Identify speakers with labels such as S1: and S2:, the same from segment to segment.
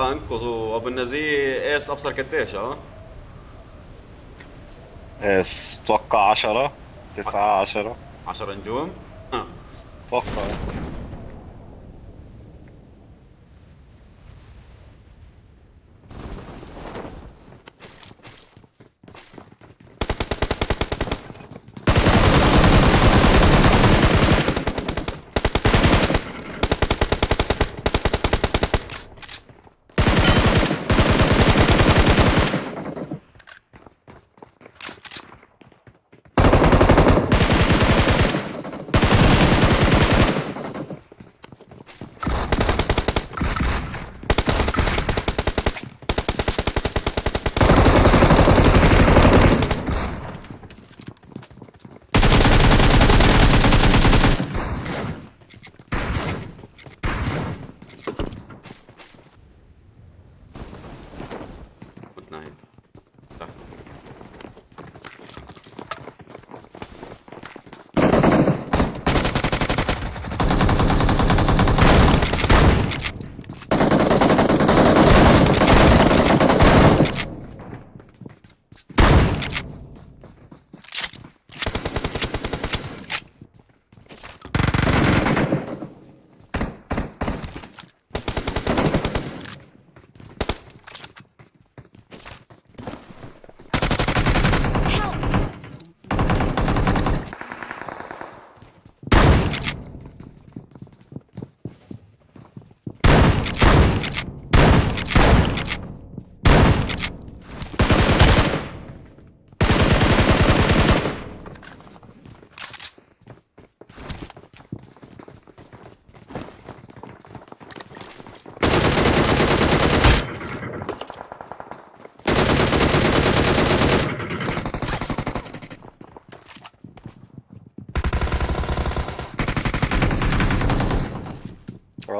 S1: وابو النزيه إيس أبصر قديش أه؟
S2: إيس أتوقع 10 9 10
S1: 10 نجوم. أتوقع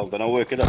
S1: آه بنوه كده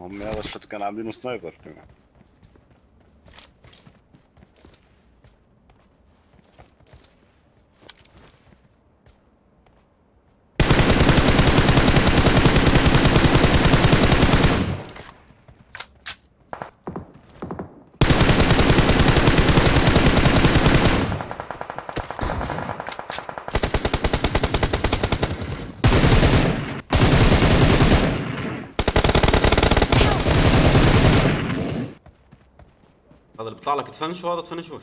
S1: هم هذا الشوت كان عاملينه سنايبر كمان. هذا اللي بيطلع لك تفنش وهذا تفنشوش.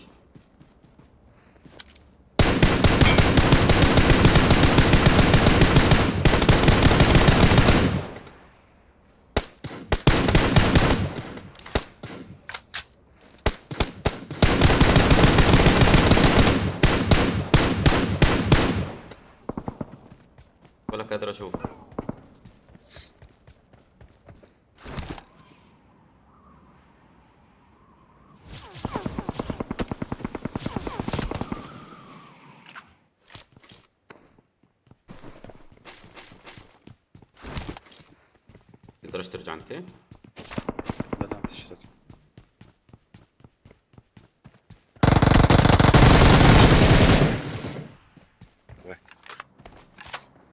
S1: ولا قادر أشوف. तरह जानते हैं।